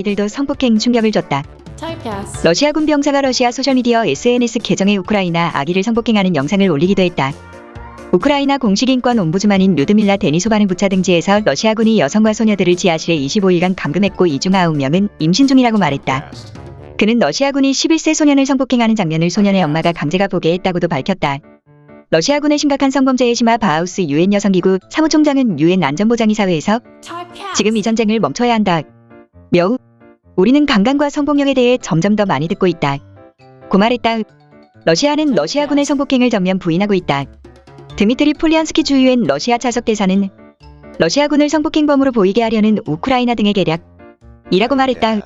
이들도 성폭행 충격을 줬다. 러시아군 병사가 러시아 소셜미디어 SNS 계정에 우크라이나 아기를 성폭행하는 영상을 올리기도 했다. 우크라이나 공식 인권 옴부즈만인 류드밀라 데니소바는 부차 등지에서 러시아군이 여성과 소녀들을 지하실에 25일간 감금했고 이 중 9명은 임신 중이라고 말했다. 그는 러시아군이 11세 소년을 성폭행하는 장면을 소년의 엄마가 강제가 보게 했다고도 밝혔다. 러시아군의 심각한 성범죄에 심화 바하우스 유엔 여성기구 사무총장은 유엔 안전보장이사회에서. 지금 이 전쟁을 멈춰야 한다. 며 우리는 강간과 성폭력에 대해 점점 더 많이 듣고 있다. 고 말했다. 러시아는 러시아군의 성폭행을 전면 부인하고 있다. 드미트리 폴리안스키 주유엔 러시아 차석 대사는 러시아군을 성폭행범으로 보이게 하려는 우크라이나 등의 계략 이라고 말했다.